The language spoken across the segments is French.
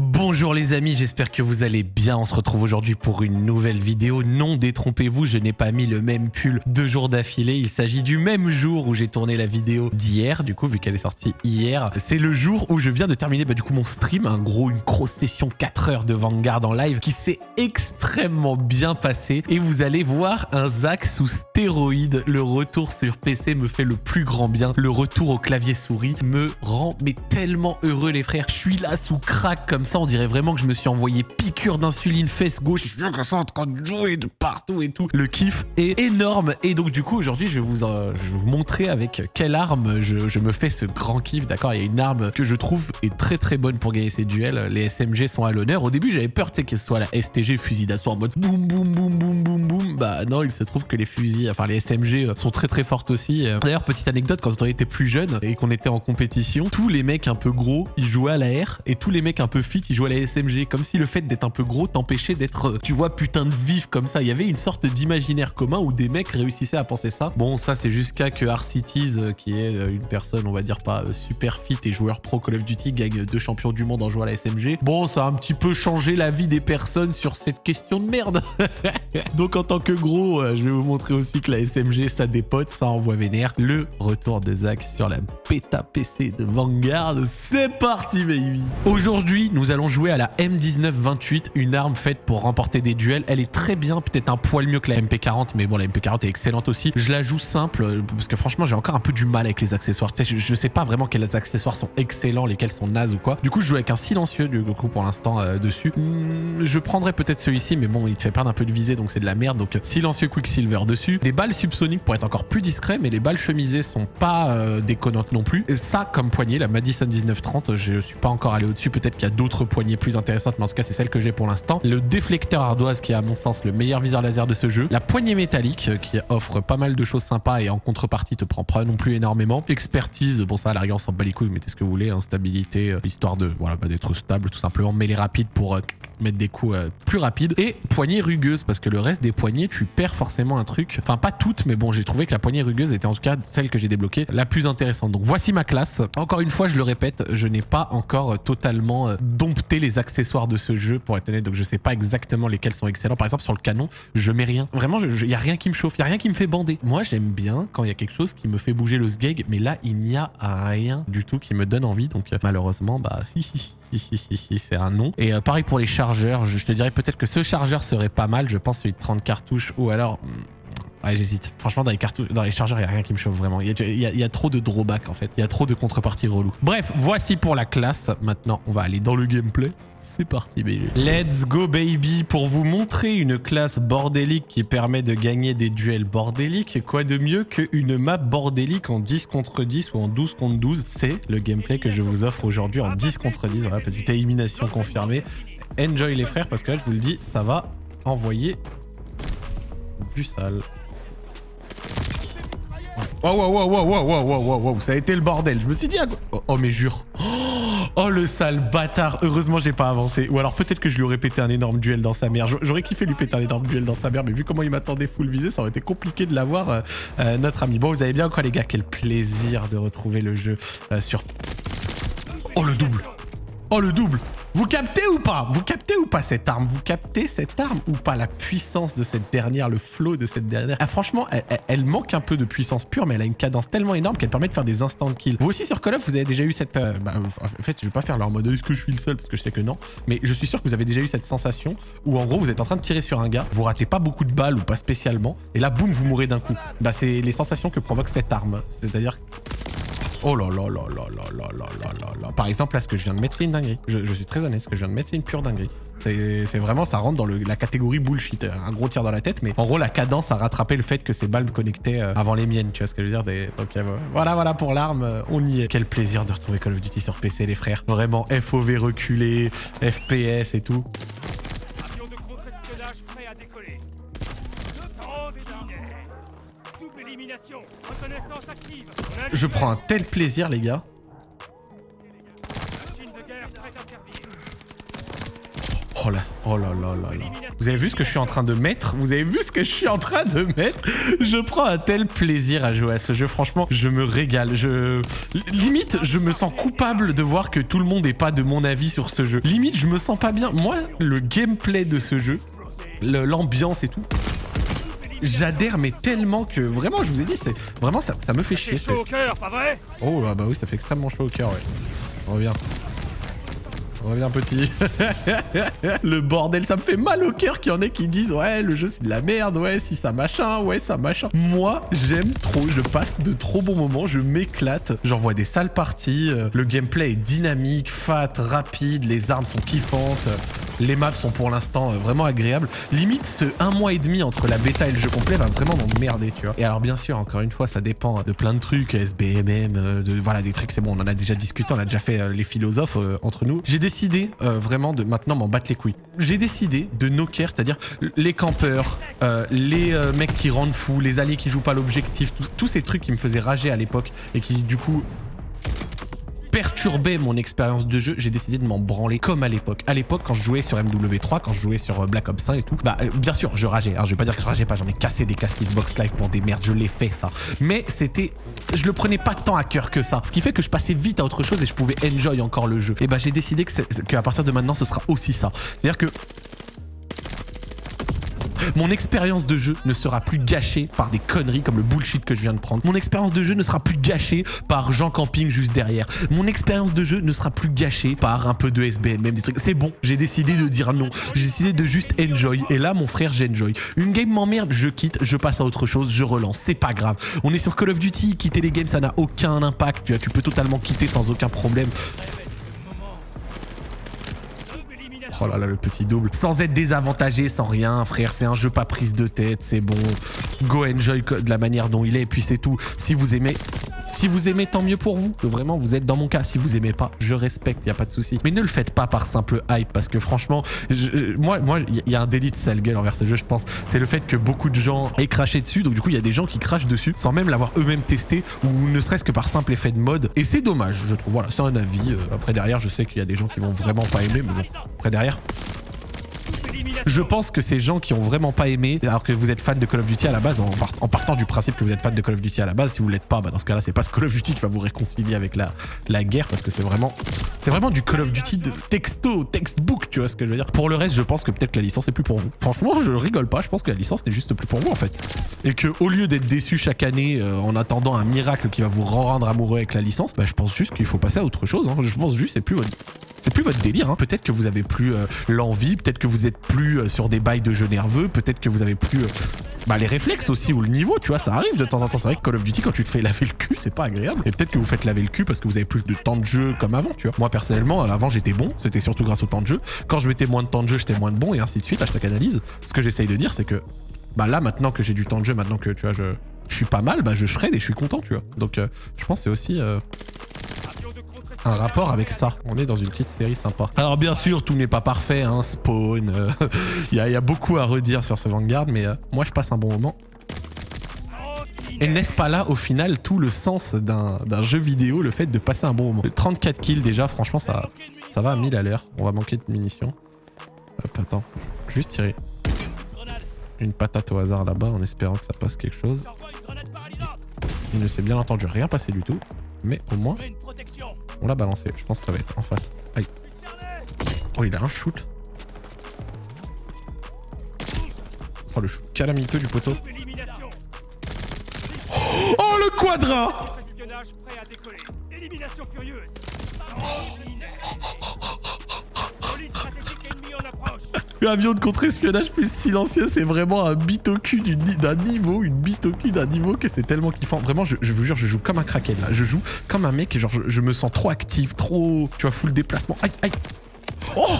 Bonjour les amis, j'espère que vous allez bien. On se retrouve aujourd'hui pour une nouvelle vidéo. Non, détrompez-vous, je n'ai pas mis le même pull deux jours d'affilée. Il s'agit du même jour où j'ai tourné la vidéo d'hier, du coup, vu qu'elle est sortie hier. C'est le jour où je viens de terminer bah, du coup mon stream, un gros, une grosse session 4 heures de Vanguard en live qui s'est extrêmement bien passée. Et vous allez voir un Zach sous stéroïde. Le retour sur PC me fait le plus grand bien. Le retour au clavier souris me rend mais tellement heureux les frères. Je suis là sous crack comme ça, on dirait vraiment que je me suis envoyé piqûre d'insuline fesse gauche. Je suis en train de jouer de partout et tout. Le kiff est énorme. Et donc, du coup, aujourd'hui, je, vais vous, euh, je vais vous montrer avec quelle arme je, je me fais ce grand kiff. D'accord? Il y a une arme que je trouve est très très bonne pour gagner ces duels. Les SMG sont à l'honneur. Au début, j'avais peur, tu sais, que ce soit la STG fusil d'assaut en mode boum boum boum boum boum boum. Bah non, il se trouve que les fusils, enfin les SMG sont très très fortes aussi. D'ailleurs, petite anecdote, quand on était plus jeune et qu'on était en compétition, tous les mecs un peu gros, ils jouaient à la R et tous les mecs un peu fit, ils jouaient à la SMG. Comme si le fait d'être un peu gros t'empêchait d'être, euh, tu vois, putain de vif comme ça. Il y avait une sorte d'imaginaire commun où des mecs réussissaient à penser ça. Bon, ça c'est jusqu'à que Arcities, euh, qui est euh, une personne, on va dire pas super fit et joueur pro Call of Duty, gagne deux champions du monde en jouant à la SMG. Bon, ça a un petit peu changé la vie des personnes sur cette question de merde. Donc en tant que gros, je vais vous montrer aussi que la SMG, ça dépote, ça envoie vénère. Le retour de Zach sur la bêta PC de Vanguard. C'est parti, baby Aujourd'hui, nous allons jouer à la M1928, une arme faite pour remporter des duels. Elle est très bien, peut-être un poil mieux que la MP40, mais bon, la MP40 est excellente aussi. Je la joue simple, euh, parce que franchement, j'ai encore un peu du mal avec les accessoires. Je, je, sais pas vraiment quels accessoires sont excellents, lesquels sont nazes ou quoi. Du coup, je joue avec un silencieux, du coup, pour l'instant, euh, dessus. Hmm, je prendrais peut-être celui-ci, mais bon, il te fait perdre un peu de visée, donc c'est de la merde. Donc, silencieux Quicksilver dessus. Des balles subsoniques pour être encore plus discret, mais les balles chemisées sont pas euh, déconnantes non plus. Ça, comme poignée, la Madison 1930, je suis pas encore allé au-dessus. Peut-être qu'il y a d'autres poignées plus intéressantes, mais en tout cas, c'est celle que j'ai pour l'instant. Le déflecteur ardoise, qui est à mon sens le meilleur viseur laser de ce jeu. La poignée métallique, euh, qui offre pas mal de choses sympas et en contrepartie te prend pas non plus énormément. Expertise, bon ça, à l'arrière, on s'en bat les couilles, mettez ce que vous voulez. Hein. Euh, histoire de, voilà, bah, d'être stable tout simplement. Mêlée rapide pour... Euh, mettre des coups plus rapides. Et poignée rugueuse, parce que le reste des poignées, tu perds forcément un truc. Enfin, pas toutes, mais bon, j'ai trouvé que la poignée rugueuse était en tout cas celle que j'ai débloquée la plus intéressante. Donc voici ma classe. Encore une fois, je le répète, je n'ai pas encore totalement euh, dompté les accessoires de ce jeu, pour être honnête. Donc je sais pas exactement lesquels sont excellents. Par exemple, sur le canon, je mets rien. Vraiment, il y a rien qui me chauffe, il y a rien qui me fait bander. Moi, j'aime bien quand il y a quelque chose qui me fait bouger le sgeg, mais là, il n'y a rien du tout qui me donne envie. Donc malheureusement, bah... c'est un nom. Et euh, pareil pour les chargeurs, je, je te dirais peut-être que ce chargeur serait pas mal, je pense celui de 30 cartouches, ou alors... Ouais, j'hésite. Franchement, dans les, dans les chargeurs, il n'y a rien qui me chauffe vraiment. Il y, y, a trop de drawback en fait. Il y a trop de contreparties relou. Bref, voici pour la classe. Maintenant, on va aller dans le gameplay. C'est parti, baby. Let's go, baby. Pour vous montrer une classe bordélique qui permet de gagner des duels bordéliques, quoi de mieux qu'une map bordélique en 10 contre 10 ou en 12 contre 12 C'est le gameplay que je vous offre aujourd'hui en 10 contre 10. Voilà, petite élimination confirmée. Enjoy les frères, parce que là, je vous le dis, ça va envoyer du sale. Oh, wow, wow, wow, wow, wow, wow, wow, wow, ça a été le bordel. Je me suis dit, oh, oh mais jure. Oh, le sale bâtard. Heureusement, j'ai pas avancé. Ou alors peut-être que je lui aurais pété un énorme duel dans sa mère. J'aurais kiffé lui péter un énorme duel dans sa mère, mais vu comment il m'attendait full visé, ça aurait été compliqué de l'avoir, euh, euh, notre ami. Bon, vous avez bien quoi, les gars? Quel plaisir de retrouver le jeu euh, sur... Oh, le double Oh, le double vous captez ou pas? Vous captez ou pas cette arme? Vous captez cette arme ou pas La puissance de cette dernière, le flow de cette dernière? Ah, franchement, elle, manque un peu de puissance pure, mais elle a une cadence tellement énorme qu'elle permet de faire des instant kills. Vous aussi sur Call of, vous avez déjà eu cette... Euh, bah, en fait, je vais pas faire leur mode est-ce que je suis le seul? Parce que je sais que non. Mais je suis sûr que vous avez déjà eu cette sensation où en gros, vous êtes en train de tirer sur un gars, vous ratez pas beaucoup de balles ou pas spécialement, et là, boum, vous mourrez d'un coup. Bah, c'est les sensations que provoque cette arme. C'est-à-dire Oh là là là là là là là là là là. Par exemple, là, ce que je viens de mettre, c'est une dinguerie. Je, je, suis très honnête, ce que je viens de mettre, c'est une pure dinguerie. C'est vraiment, ça rentre dans la catégorie bullshit. Un gros tir dans la tête, mais en gros, la cadence a rattrapé le fait que ces balles me connectaient euh, avant les miennes. Tu vois ce que je veux dire des... Voilà, voilà pour l'arme, euh, on y est. Quel plaisir de retrouver Call of Duty sur PC, les frères. Vraiment, FOV reculé, FPS et tout. Je prends un tel plaisir, les gars. Oh là, oh là là là là. Vous avez vu ce que je suis en train de mettre? Vous avez vu ce que je suis en train de mettre? Je prends un tel plaisir à jouer à ce jeu. Franchement, je me régale. Je limite, je me sens coupable de voir que tout le monde n'est pas de mon avis sur ce jeu. Limite, je me sens pas bien. Moi, le gameplay de ce jeu, l'ambiance et tout, j'adhère mais tellement que vraiment je vous ai dit c'est vraiment ça, ça me fait chier. chaud au cœur, pas vrai? Oh là bah oui ça fait extrêmement chaud au cœur ouais. Reviens. Reviens petit. le bordel, ça me fait mal au cœur qu'il y en ait qui disent ouais le jeu c'est de la merde, ouais si ça machin, ouais ça machin. Moi j'aime trop, je passe de trop bons moments, je m'éclate, j'envoie des sales parties, euh, le gameplay est dynamique, fat, rapide, les armes sont kiffantes, les maps sont pour l'instant euh, vraiment agréables. Limite ce un mois et demi entre la bêta et le jeu complet va vraiment m'emmerder tu vois. Et alors bien sûr encore une fois ça dépend de plein de trucs, SBMM, euh, de voilà des trucs c'est bon on en a déjà discuté, on a déjà fait les philosophes entre nous. J'ai décidé euh, vraiment de maintenant m'en battre les couilles. J'ai décidé de knocker, c'est-à-dire les campeurs, euh, les euh, mecs qui rendent fous, les alliés qui jouent pas l'objectif, tous ces trucs qui me faisaient rager à l'époque et qui du coup perturbait mon expérience de jeu, j'ai décidé de m'en branler comme à l'époque. À l'époque, quand je jouais sur MW3, quand je jouais sur Black Ops 1 et tout, bah bien sûr, je rageais. Hein, je vais pas dire que je rageais pas, j'en ai cassé des casques Xbox Live pour des merdes, je l'ai fait ça. Mais c'était je le prenais pas tant à cœur que ça. Ce qui fait que je passais vite à autre chose et je pouvais enjoy encore le jeu. Et bah j'ai décidé que qu'à partir de maintenant, ce sera aussi ça. C'est-à-dire que mon expérience de jeu ne sera plus gâchée par des conneries comme le bullshit que je viens de prendre. Mon expérience de jeu ne sera plus gâchée par Jean Camping juste derrière. Mon expérience de jeu ne sera plus gâchée par un peu de SBN, même des trucs. C'est bon, j'ai décidé de dire non. J'ai décidé de juste enjoy. Et là, mon frère, j'enjoy. Une game m'emmerde, je quitte, je passe à autre chose, je relance. C'est pas grave. On est sur Call of Duty, quitter les games, ça n'a aucun impact. Tu vois, tu peux totalement quitter sans aucun problème. Oh là là, le petit double. Sans être désavantagé, sans rien, frère. C'est un jeu pas prise de tête, c'est bon. Go enjoy de la manière dont il est, et puis c'est tout. Si vous aimez... Si vous aimez, tant mieux pour vous. Vraiment, vous êtes dans mon cas. Si vous aimez pas, je respecte, il a pas de souci. Mais ne le faites pas par simple hype, parce que franchement, moi, moi, il y a un délit de sale gueule envers ce jeu, je pense. C'est le fait que beaucoup de gens aient craché dessus. Donc du coup, il y a des gens qui crachent dessus sans même l'avoir eux-mêmes testé, ou ne serait-ce que par simple effet de mode. Et c'est dommage, je trouve. Voilà, c'est un avis. Euh, après derrière, je sais qu'il y a des gens qui vont vraiment pas aimer, mais bon. Après derrière, je pense que ces gens qui ont vraiment pas aimé, alors que vous êtes fan de Call of Duty à la base, en, partant du principe que vous êtes fan de Call of Duty à la base, si vous l'êtes pas, bah dans ce cas-là, c'est pas ce Call of Duty qui va vous réconcilier avec la, guerre, parce que c'est vraiment, c'est vraiment du Call of Duty de texto, textbook, tu vois ce que je veux dire. Pour le reste, je pense que peut-être la licence est plus pour vous. Franchement, je rigole pas, je pense que la licence n'est juste plus pour vous en fait. Et que au lieu d'être déçu chaque année euh, en attendant un miracle qui va vous rendre amoureux avec la licence, bah je pense juste qu'il faut passer à autre chose. Hein. Je pense juste c'est plus c'est plus votre délire. Hein. Peut-être que vous avez plus euh, l'envie, peut-être que vous êtes plus euh, sur des bails de jeux nerveux, peut-être que vous avez plus euh, bah, les réflexes aussi ou le niveau, tu vois, ça arrive de temps en temps. C'est vrai que Call of Duty, quand tu te fais laver le cul, c'est pas agréable. Et peut-être que vous faites laver le cul parce que vous avez plus de temps de jeu comme avant, tu vois. Moi, personnellement, avant, j'étais bon, c'était surtout grâce au temps de jeu. Quand je mettais moins de temps de jeu, j'étais moins de bon et ainsi de suite. Hashtag analyse. Ce que j'essaye de dire, c'est que bah là, maintenant que j'ai du temps de jeu, maintenant que tu vois, je, suis pas mal, bah je shred et je suis content, tu vois. Donc, je pense c'est aussi un rapport avec ça. On est dans une petite série sympa. Alors bien sûr, tout n'est pas parfait, hein, Spawn, euh, il y, a beaucoup à redire sur ce Vanguard, mais euh, moi je passe un bon moment. Et n'est-ce pas là, au final, tout le sens d'un jeu vidéo, le fait de passer un bon moment? 34 kills déjà, franchement, ça, ça va à 1000 à l'heure. On va manquer de munitions. Hop, attends, juste tirer une patate au hasard là-bas en espérant que ça passe quelque chose. Il ne s'est bien entendu rien passer du tout, mais au moins, on l'a balancé. Je pense que ça va être en face. Aïe. Oh, il a un shoot. Oh, le shoot calamiteux du poteau. Oh, le quadra avion de contre-espionnage plus silencieux, c'est vraiment un bit au cul d'un niveau, une bite au cul d'un niveau que c'est tellement kiffant. Vraiment, je, vous jure, je joue comme un crackhead là. Je joue comme un mec et genre, je, me sens trop actif, trop, tu vois, full déplacement. Aïe, aïe. Oh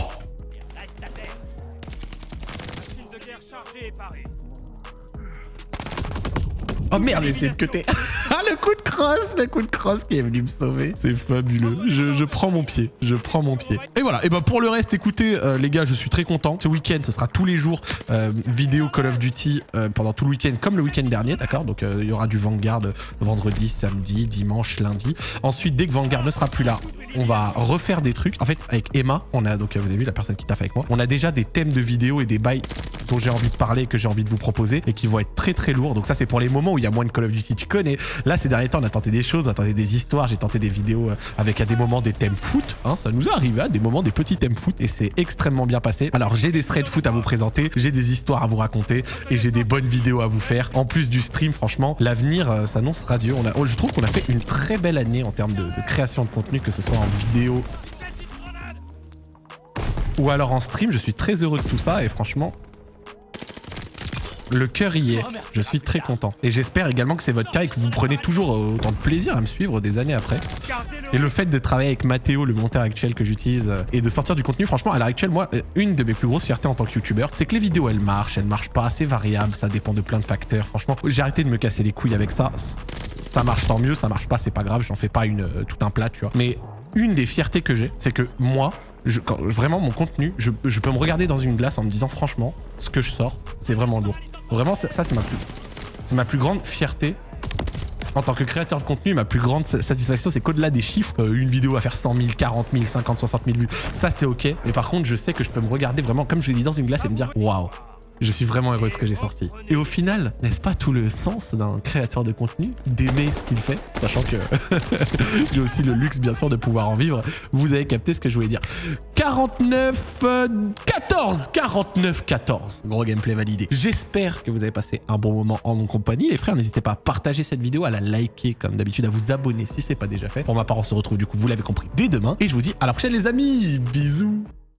Oh merde, essayé de cuter. ah, le coup de crosse, le coup de crosse qui est venu me sauver. C'est fabuleux. Je, je, prends mon pied. Je prends mon pied. Et voilà. Et ben pour le reste, écoutez, euh, les gars, je suis très content. Ce week-end, ce sera tous les jours euh, vidéo Call of Duty euh, pendant tout le week-end, comme le week-end dernier, d'accord? Donc il y aura du Vanguard vendredi, samedi, dimanche, lundi. Ensuite, dès que Vanguard ne sera plus là, on va refaire des trucs. En fait, avec Emma, on a donc vous avez vu la personne qui taffe avec moi, on a déjà des thèmes de vidéos et des bails dont j'ai envie de parler, que j'ai envie de vous proposer et qui vont être très très lourds. Donc ça, c'est pour les moments où il y a moins de Call of Duty. Tu connais. Là, ces derniers temps, on a tenté des choses, on a tenté des histoires, j'ai tenté des vidéos euh, avec à des moments des thèmes foot. Hein, ça nous est arrivé à des moments des petits thèmes foot et c'est extrêmement bien passé. Alors, j'ai des threads foot à vous présenter, j'ai des histoires à vous raconter et j'ai des bonnes vidéos à vous faire. En plus du stream, franchement, l'avenir euh, s'annonce radieux. Oh, je trouve qu'on a fait une très belle année en termes de création de contenu, que ce soit en vidéo ou alors en stream. Je suis très heureux de tout ça et franchement, le cœur y est. Je suis très content. Et j'espère également que c'est votre cas et que vous prenez toujours euh, autant de plaisir à me suivre des années après. Et le fait de travailler avec Mathéo, le monteur actuel que j'utilise, euh, et de sortir du contenu, franchement, à l'heure actuelle, moi, euh, une de mes plus grosses fiertés en tant que youtubeur, c'est que les vidéos, elles marchent, elles marchent pas, assez variables, ça dépend de plein de facteurs. Franchement, j'ai arrêté de me casser les couilles avec ça. Ça marche tant mieux, ça marche pas, c'est pas grave, j'en fais pas une, tout un plat, tu vois. Mais une des fiertés que j'ai, c'est que moi, vraiment mon contenu, je, peux me regarder dans une glace en me disant franchement, ce que je sors, c'est vraiment lourd. Vraiment, ça, c'est ma plus, c'est ma plus grande fierté. En tant que créateur de contenu, ma plus grande satisfaction, c'est qu'au-delà des chiffres, euh, une vidéo va faire 100 000, 40 000, 50, 60 000 vues. Ça, c'est ok. Mais par contre, je sais que je peux me regarder vraiment, comme je l'ai dit, dans une glace et me dire, waouh, je suis vraiment heureux de ce que j'ai sorti. Et au final, n'est-ce pas tout le sens d'un créateur de contenu d'aimer ce qu'il fait Sachant que j'ai aussi le luxe, bien sûr, de pouvoir en vivre. Vous avez capté ce que je voulais dire. 49... 14 49 14 Gros gameplay validé. J'espère que vous avez passé un bon moment en mon compagnie. Les frères, n'hésitez pas à partager cette vidéo, à la liker comme d'habitude, à vous abonner si c'est pas déjà fait. Pour ma part, on se retrouve du coup, vous l'avez compris, dès demain. Et je vous dis à la prochaine les amis Bisous